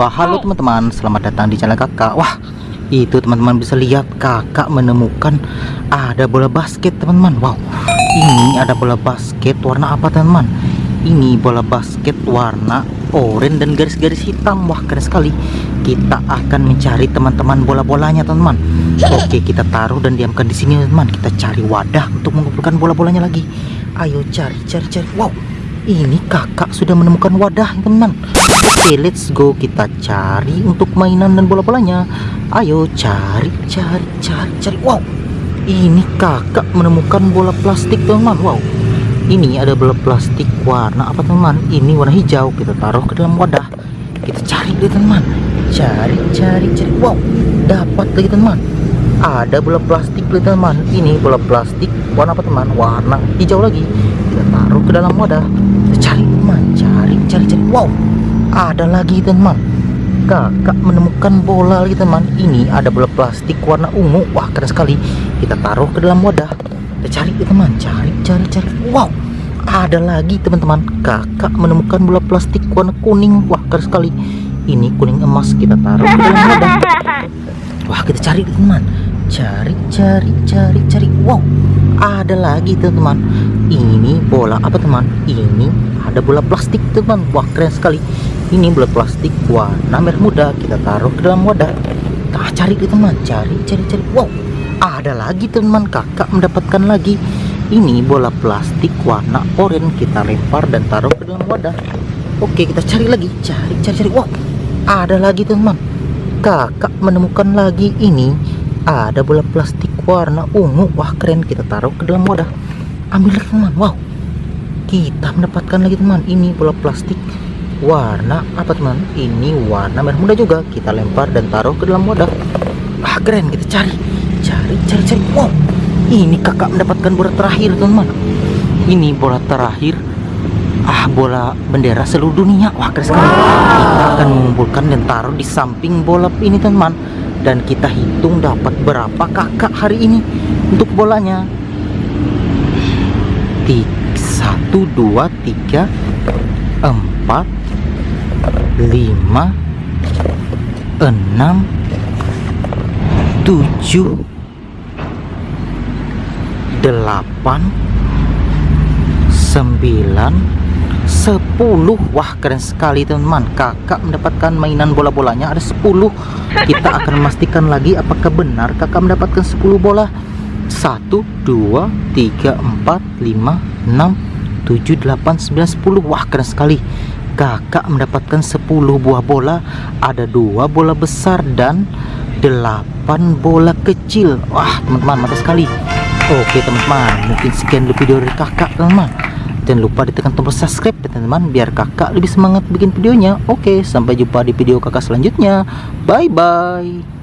Wah halo teman-teman. Selamat datang di channel kakak. Wah itu teman-teman bisa lihat kakak menemukan ada bola basket teman-teman. Wow ini ada bola basket warna apa teman-teman? Ini bola basket warna oranye dan garis-garis hitam. Wah keren sekali. Kita akan mencari teman-teman bola-bolanya teman-teman. Oke kita taruh dan diamkan di sini teman Kita cari wadah untuk mengumpulkan bola-bolanya lagi. Ayo cari cari cari. Wow ini kakak sudah menemukan wadah teman oke let's go. Kita cari untuk mainan dan bola-bolanya. Ayo cari cari cari cari. Wow ini kakak menemukan bola plastik teman wow ini ada bola plastik warna apa teman ini warna hijau. Kita taruh ke dalam wadah. Kita cari deh teman cari cari cari. Wow dapat lagi teman ada bola plastik teman ini bola plastik warna apa teman warna hijau lagi. Kita taruh ke dalam wadah. Cari teman. Cari cari cari. Wow ada lagi teman. Kakak menemukan bola lagi teman. Ini ada bola plastik warna ungu. Wah keren sekali. Kita taruh ke dalam wadah. Kita cari teman. Cari cari cari. Wow ada lagi teman-teman. Kakak menemukan bola plastik warna kuning. Wah keren sekali. Ini kuning emas. Kita taruh ke dalam wadah. Wah kita cari teman. Cari cari cari cari. Wow ada lagi teman. Ini bola apa teman? Ini ada bola plastik teman. Wah keren sekali ini bola plastik warna merah muda kita taruh ke dalam wadah. Kita cari teman cari cari cari. Wow ada lagi teman kakak mendapatkan lagi. Ini bola plastik warna oranye kita lempar dan taruh ke dalam wadah. Oke kita cari lagi cari cari cari. Wow ada lagi teman. Kakak menemukan lagi ini. Ada bola plastik warna ungu. Wah keren kita taruh ke dalam wadah. Ambil teman wow. Kita mendapatkan lagi teman ini bola plastik warna? Apa teman? Ini warna merah muda juga. Kita lempar dan taruh ke dalam wadah. Wah keren. Kita cari. Cari cari cari. Wow. Ini kakak mendapatkan bola terakhir teman ini bola terakhir. Ah bola bendera seluruh dunia. Wah keren sekali. Kita akan mengumpulkan dan taruh di samping bola ini teman dan kita hitung dapat berapa kakak hari ini untuk bolanya. Satu dua tiga empat lima enam tujuh delapan sembilan 10 Wah keren sekali teman-teman. Kakak mendapatkan mainan bola-bolanya. Ada 10 Kita akan memastikan lagi apakah benar kakak mendapatkan 10 bola. 1, 2, 3, 4, 5, 6, 7, 8, 9, 10 Wah keren sekali Kakak mendapatkan 10 buah bola Ada dua bola besar dan 8 bola kecil. Wah teman-teman mantap sekali. Oke teman-teman mungkin sekian dulu video dari kakak teman-teman. Jangan lupa ditekan tombol subscribe ya teman-teman biar kakak lebih semangat bikin videonya. Oke sampai jumpa di video kakak selanjutnya. Bye bye